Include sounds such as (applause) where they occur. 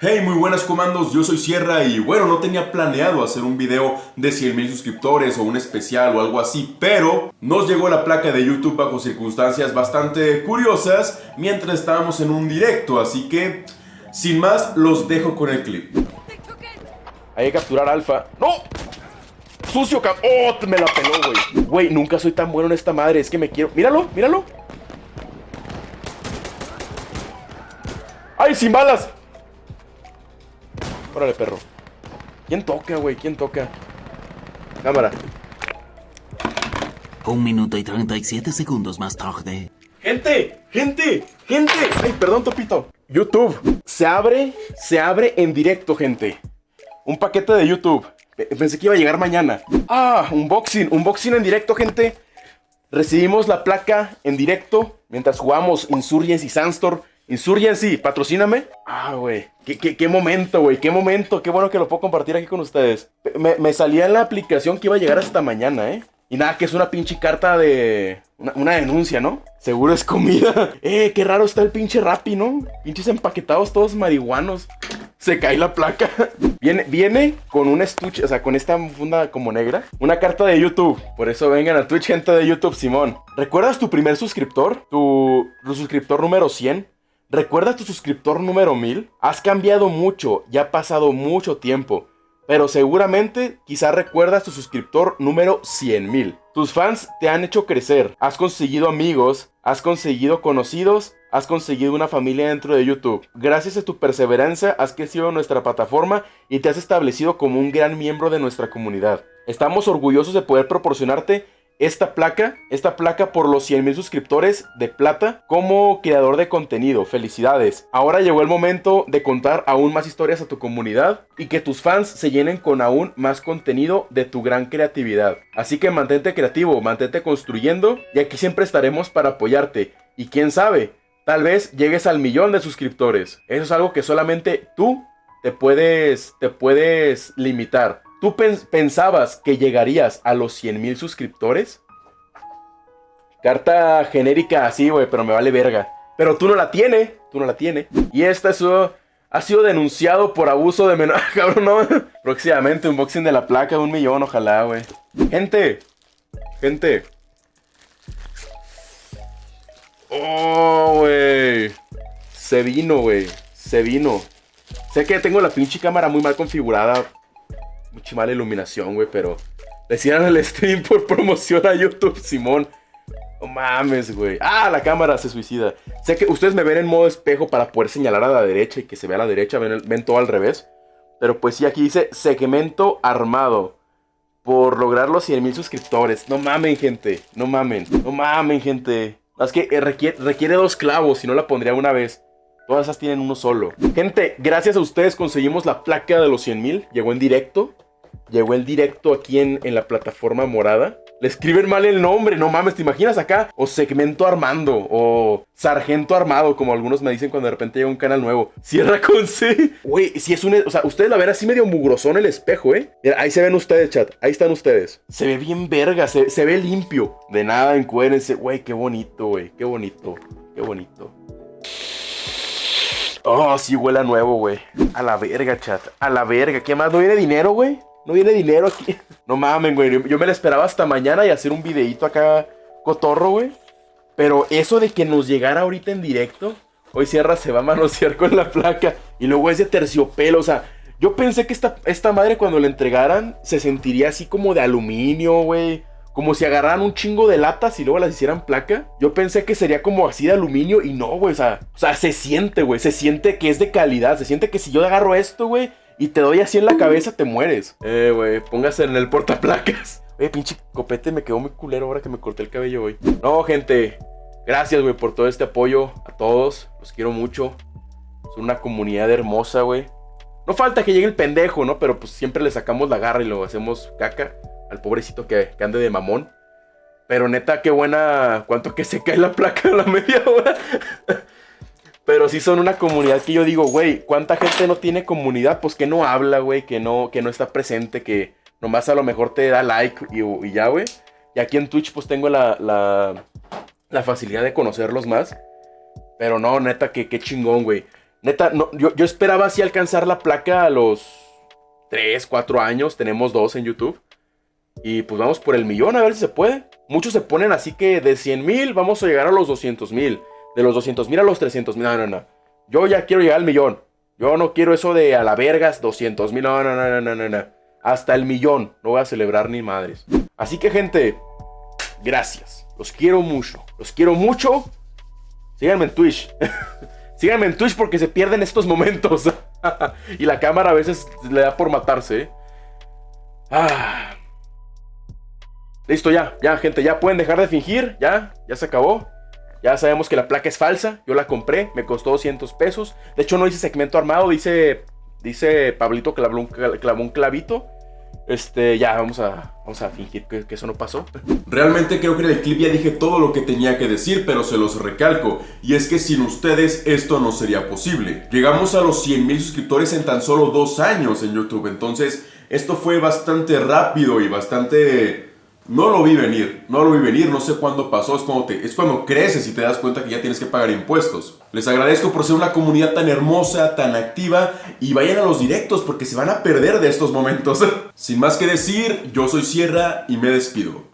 Hey, muy buenas comandos, yo soy Sierra y bueno, no tenía planeado hacer un video de 100.000 suscriptores o un especial o algo así, pero nos llegó la placa de YouTube bajo circunstancias bastante curiosas mientras estábamos en un directo, así que sin más los dejo con el clip. Hay que capturar alfa. ¡No! ¡Sucio cap... ¡Oh! Me la peló, güey. Güey, nunca soy tan bueno en esta madre. Es que me quiero... ¡Míralo! ¡Míralo! ¡Ay, sin balas! Órale, perro. ¿Quién toca, güey? ¿Quién toca? Cámara. Un minuto y 37 segundos más tarde. ¡Gente! ¡Gente! ¡Gente! ¡Ay, perdón, Topito! YouTube. Se abre, se abre en directo, gente. Un paquete de YouTube. Pensé que iba a llegar mañana. Ah, unboxing. Unboxing en directo, gente. Recibimos la placa en directo mientras jugamos Insurgency Sandstorm. Insurgency, patrocíname. Ah, güey. ¿Qué, qué, momento, güey. Qué momento. Qué bueno que lo puedo compartir aquí con ustedes. Me, me, salía en la aplicación que iba a llegar hasta mañana, ¿eh? Y nada, que es una pinche carta de... Una, denuncia, ¿no? Seguro es comida. (laughs) Eh, qué raro está el pinche Rappi, ¿no? Pinches empaquetados todos marihuanos. Se cae la placa. (laughs) Viene, viene con un estuche, o sea, con esta funda como negra. Una carta de YouTube. Por eso vengan a Twitch, gente de YouTube, Simón. ¿Recuerdas tu primer suscriptor? Tu, tu suscriptor número 100. ¿Recuerdas tu suscriptor número 1000? Has cambiado mucho, ya ha pasado mucho tiempo, pero seguramente quizá recuerdas tu suscriptor número 100.000. Tus fans te han hecho crecer, has conseguido amigos, has conseguido conocidos, has conseguido una familia dentro de YouTube. Gracias a tu perseverancia has crecido en nuestra plataforma y te has establecido como un gran miembro de nuestra comunidad. Estamos orgullosos de poder proporcionarte esta placa, esta placa por los 100 mil suscriptores de plata como creador de contenido. Felicidades. Ahora llegó el momento de contar aún más historias a tu comunidad y que tus fans se llenen con aún más contenido de tu gran creatividad. Así que mantente creativo, mantente construyendo y aquí siempre estaremos para apoyarte. Y quién sabe, tal vez llegues al millón de suscriptores. Eso es algo que solamente tú te puedes, te puedes limitar. ¿Tú pensabas que llegarías a los 100 mil suscriptores? Carta genérica así, güey, pero me vale verga. Pero tú no la tienes, tú no la tienes. Y esta es, ha sido denunciado por abuso de menor. (laughs) Cabrón, no. Próximamente unboxing de la placa de un millón, ojalá, güey. Gente, gente. Oh, güey. Se vino, güey. Se vino. Sé que tengo la pinche cámara muy mal configurada mucha mala iluminación, güey, pero decían el stream por promoción a YouTube, Simón. No mames, güey. Ah, la cámara se suicida. Sé que ustedes me ven en modo espejo para poder señalar a la derecha y que se vea a la derecha. Ven, todo al revés. Pero pues sí, aquí dice segmento armado. Por lograr los 100 mil suscriptores. No mamen, gente. No mamen. No mamen, gente. Es que eh, requiere, requiere dos clavos. Si no la pondría una vez. Todas esas tienen uno solo. Gente, gracias a ustedes conseguimos la placa de los 100 mil. Llegó en directo. Llegó el directo aquí en, en, la plataforma morada. Le escriben mal el nombre, no mames, ¿te imaginas acá? O segmento armando, o sargento armado, como algunos me dicen cuando de repente llega un canal nuevo. Cierra con C. Güey, si es un... O sea, ustedes la ven así medio mugrosón el espejo, ¿eh? ahí se ven ustedes, chat. Ahí están ustedes. Se ve bien verga, se, se ve limpio. De nada, encuérense. Güey, qué bonito, güey. Qué bonito. Qué bonito. Oh, sí huele a nuevo, güey. A la verga, chat. A la verga. ¿Qué más? ¿No viene dinero, güey? ¿No viene dinero aquí? (laughs) No mamen, güey. Yo me la esperaba hasta mañana y hacer un videito acá cotorro, güey. Pero eso de que nos llegara ahorita en directo, hoy Sierra se va a manosear con la placa. Y luego es de terciopelo, o sea, yo pensé que esta, esta madre cuando la entregaran se sentiría así como de aluminio, güey. Como si agarraran un chingo de latas y luego las hicieran placa. Yo pensé que sería como así de aluminio y no, güey. O sea, o sea, se siente, güey. Se siente que es de calidad. Se siente que si yo agarro esto, güey, y te doy así en la cabeza, te mueres. Eh, güey, póngase en el portaplacas. (laughs) Oye, pinche copete, me quedó muy culero ahora que me corté el cabello hoy. No, gente. Gracias, güey, por todo este apoyo a todos. Los quiero mucho. Son una comunidad hermosa, güey. No falta que llegue el pendejo, ¿no? Pero pues siempre le sacamos la garra y lo hacemos caca al pobrecito que, ande de mamón. Pero neta, qué buena. ¿Cuánto que se cae la placa a la (laughs) media hora? Pero sí son una comunidad que yo digo, güey, ¿cuánta gente no tiene comunidad? Pues que no habla, güey, que no, que no está presente, que nomás a lo mejor te da like y, ya, güey. Y aquí en Twitch pues tengo la, la, facilidad de conocerlos más. Pero no, neta, que qué chingón, güey. Neta, no, yo, yo esperaba así alcanzar la placa a los 3, 4 años. Tenemos dos en YouTube. Y pues vamos por el millón a ver si se puede. Muchos se ponen así que de 100 mil vamos a llegar a los 200 mil. De los 200 mil a los 300 mil. No, no, no. Yo ya quiero llegar al millón. Yo no quiero eso de a la vergas 200 mil. No, no, no, no, no, no. Hasta el millón. No voy a celebrar ni madres. Así que gente, gracias. Los quiero mucho. Los quiero mucho. Síganme en Twitch. (laughs) Síganme en Twitch porque se pierden estos momentos. (laughs) y la cámara a veces le da por matarse. ¿eh? Ah. Listo, ya, ya, gente, ya pueden dejar de fingir, ya, ya se acabó. Ya sabemos que la placa es falsa, yo la compré, me costó 200 pesos. De hecho, no dice segmento armado, dice, dice Pablito que clavó un, clavó un clavito. Este, ya, vamos a, vamos a fingir que, que, eso no pasó. (laughs) Realmente creo que en el clip ya dije todo lo que tenía que decir, pero se los recalco. Y es que sin ustedes esto no sería posible. Llegamos a los 100 mil suscriptores en tan solo dos años en YouTube. Entonces, esto fue bastante rápido y bastante no lo vi venir, no lo vi venir, no sé cuándo pasó, es cuando, te, es cuando creces y te das cuenta que ya tienes que pagar impuestos. Les agradezco por ser una comunidad tan hermosa, tan activa y vayan a los directos porque se van a perder de estos momentos. (laughs) Sin más que decir, yo soy Sierra y me despido.